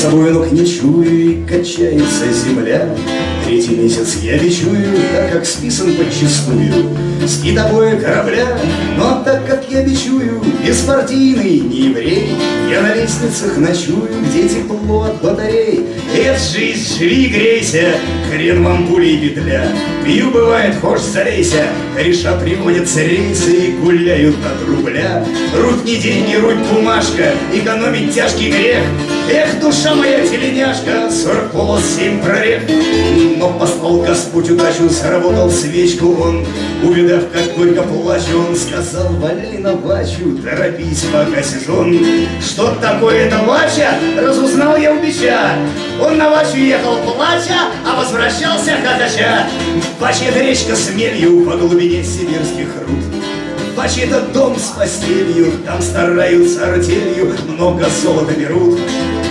собой ног не чую, качается земля. Третий месяц я бичую, так как списан подчистую. С китобоя корабля, но так как я бичую, Беспартийный, не еврей, Я на лестницах ночую, где тепло от батарей. Эх, жизнь, живи, грейся, хрен вам пули и петля. Пью, бывает, хошь залейся, Кореша приводятся рейсы и гуляют от рубля. Руть не деньги, руть бумажка, экономить тяжкий грех. Эх, душа моя теленяшка, сорок полос, семь прорех. Но послал Господь удачу, заработал свечку он. Увидав, как горько плачу, он сказал, валяй на вачу, торопись, пока сезон. Что такое это вача, разузнал я у бича. Он на вачу ехал плача, а возвращался хохоча. Это речка с мелью по глубине сибирских руд. Это дом с постелью, там стараются артелью, много золота берут.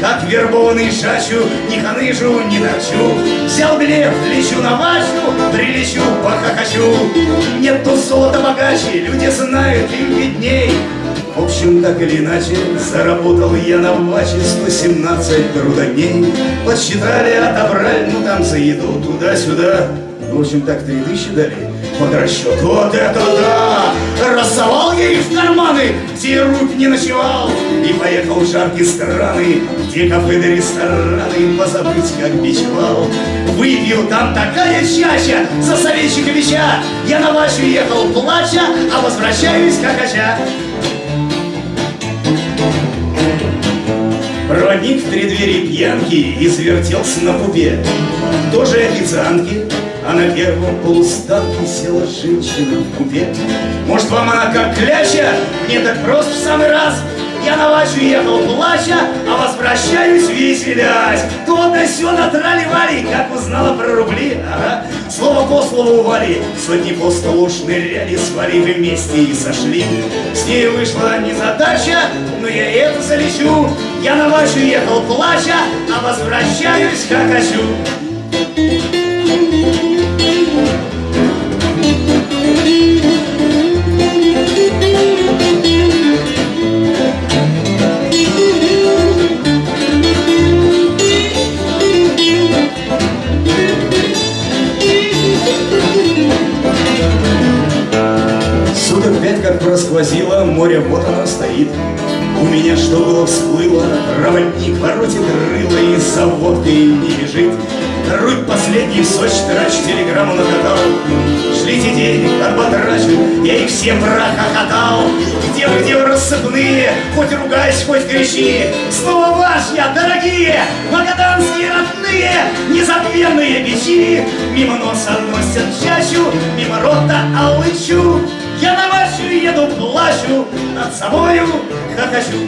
Как вербованный шачу, не ханыжу, не торчу Взял билет, лечу на вачу, прилечу, похохочу Нету золота богаче, люди знают, им видней общем, так или иначе, заработал я на ваче 117 трудодней. Подсчитали, отобрали, ну там за еду туда-сюда. В общем, так три тысячи дали под расчет. Вот это да! Рассовал я их в карманы, где рук не ночевал. И поехал в жаркие страны, где кафе да рестораны, позабыть, как бичевал. Выпил там такая чаща за советчика веча. Я на вашу ехал плача, а возвращаюсь как оча. Проводник в преддверии пьянки извертелся на пупе. Тоже официантки, а на первом полустанке села женщина в купе. Может, вам она как кляча? Мне так просто в самый раз. Я на вачу ехал плача, а возвращаюсь веселясь. То да сё натрали-вали, как узнала про рубли. Ага. Слово по слову вали, сотни по столу шныряли, свали вместе и сошли. С ней вышла незадача, но я это залечу. Я на вачу ехал плача, а возвращаюсь как хочу. Суток просквозило, море вот оно стоит. У меня что было всплыло, проводник воротит рыло и за водкой не бежит. Грудь последний сочь трач, телеграмму накатал. Шлите денег, отбатрачу, я их всем прохохотал. Где вы, где вы рассыпные, хоть ругайся, хоть кричи. Снова ваш я, дорогие, магаданские родные, незабвенные бичи. Мимо носа носят чащу, мимо рота алычу плачу, над собою не докачу.